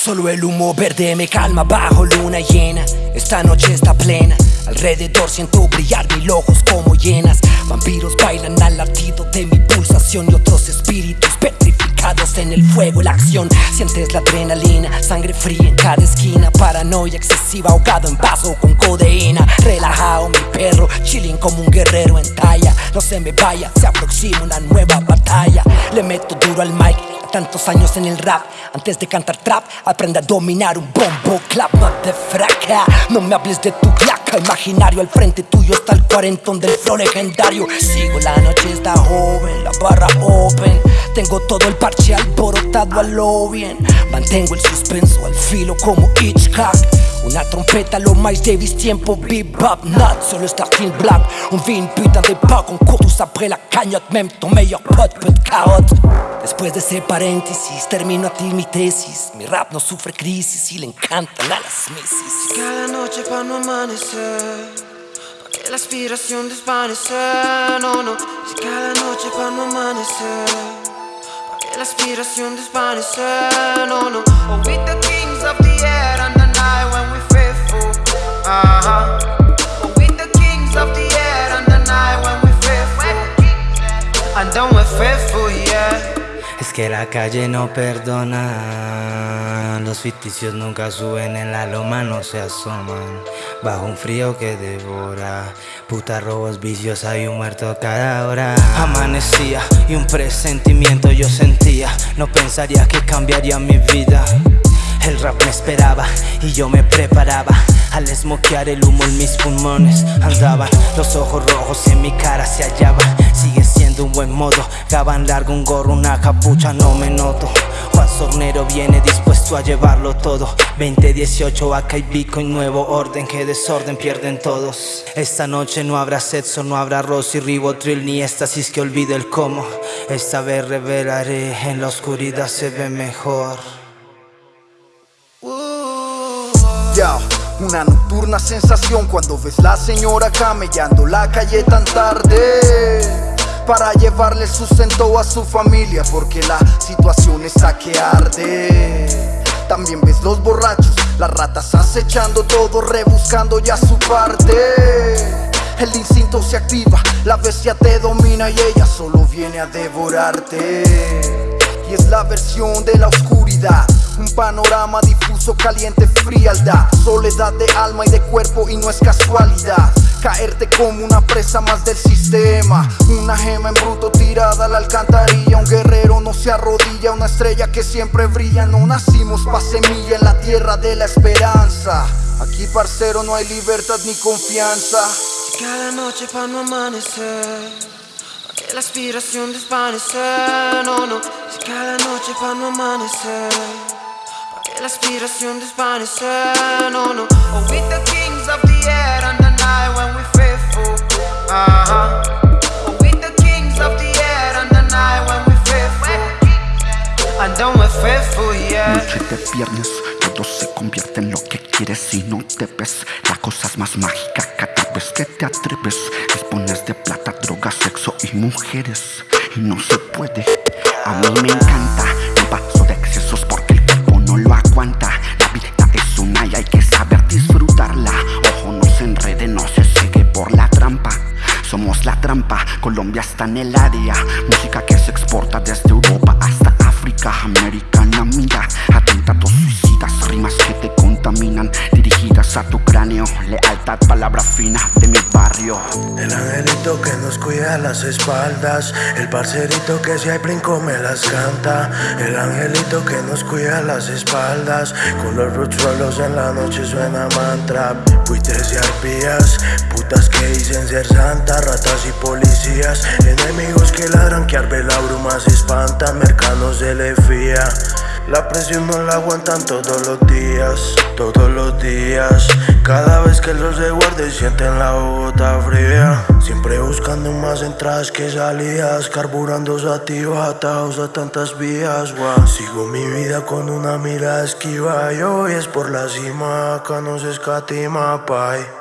Solo el humo verde me calma bajo luna llena. Esta noche está plena. Alrededor siento brillar mil ojos como llenas Vampiros bailan al latido de mi pulsación Y otros espíritus petrificados en el fuego la acción. Sientes la adrenalina, sangre fría en cada esquina. Paranoia excesiva, ahogado en vaso con codeína. Relajado mi perro, chilling como un guerrero en talla. No se me vaya, se aproxima una nueva batalla. Le meto duro al mic Tantos años en el rap, antes de cantar trap Aprende a dominar un bombo clap. Te fraca, no me hables de tu placa Imaginario al frente tuyo está el cuarentón del flow legendario. Sigo la noche está joven, la barra open. Tengo todo el parche alborotado a lo bien. Mantengo el suspenso al filo como Hitchcock Una trompeta, lo más Davis, tiempo bebop Not solo starting black. On vit une putain d'époque On court tous après la cagnotte Même ton meilleur pote peut de carotte Después de ese paréntesis termino ti mi tesis. Mi rap no sufre crisis y le encantan a las misis. Cada noche para no amanecer Pa' que la aspiración desvanecer No, no Si cada noche para no amanecer Pa' que la aspiración desvanecer No, no. Oh, with the kings of the air Es que la calle no perdona, los ficticios nunca suben en la loma, no se asoman, bajo un frío que devora, puta robos vicios, hay un muerto cada hora. Amanecía y un presentimiento yo sentía, no pensaría que cambiaría mi vida. El rap me esperaba y yo me preparaba Al esmoquear el humo en mis pulmones. Andaban los ojos rojos en mi cara se hallaba. Sigue siendo un buen modo. Gaban largo, un gorro, una capucha, no me noto. Juan Sornero viene dispuesto a llevarlo todo. 2018, acá y Bitcoin, nuevo orden. Que desorden pierden todos. Esta noche no habrá sexo, no habrá y ribotril Ni éxtasis que olvide el cómo. Esta vez revelaré, en la oscuridad se ve mejor una nocturna sensación cuando ves la señora camellando la calle tan tarde. Para llevarle sustento a su familia porque la situación está que arde. También ves los borrachos, las ratas acechando todo, rebuscando ya su parte. El instinto se activa, la bestia te domina y ella solo viene a devorarte. Y es la versión de la oscuridad un panorama difuso, caliente, frialdad. Soledad de alma y de cuerpo y no es casualidad. Caerte como una presa más del sistema. Una gema en bruto tirada a la alcantarilla. Un guerrero no se arrodilla, una estrella que siempre brilla. No nacimos pa' semilla en la tierra de la esperanza. Aquí parcero no hay libertad ni confianza. Cada noche pa' no amanecer que la aspiración desvanecer No, no, si cada noche pa' no amanecer la aspiración desvanecer, no, no. Oh, with the kings of the air and the night when we faithful. Uh-huh. Oh, with the kings of the air and the night when we faithful. And then we're faithful, yeah. Noche de viernes, todo se convierte en lo que quieres si no te ves. La cosa es más mágica cada vez que te atreves. Dispones de plata, drogas, sexo y mujeres. Y no se puede, a mí me encanta La vida es una y hay que saber disfrutarla. Ojo no se enrede, no se sigue por la trampa. Somos la trampa, Colombia está en el área. Música que se exporta desde Europa hasta África Americana, mira cráneo Lealtad, palabra fina de mi barrio. El angelito que nos cuida las espaldas El parcerito que si hay brinco me las canta. El angelito que nos cuida las espaldas Con los roots en la noche suena mantra. Buitres y arpías Putas que dicen ser santas Ratas y policías. Enemigos que ladran que arbe la bruma se espanta Mercados se le fía la presión no la aguantan todos los días, todos los días Cada vez que los de sienten la bota fría Siempre buscando más entradas que salidas Carburando sativos atados a tantas vías wow. Sigo mi vida con una mirada esquiva Y hoy es por la cima, acá no se escatima, pay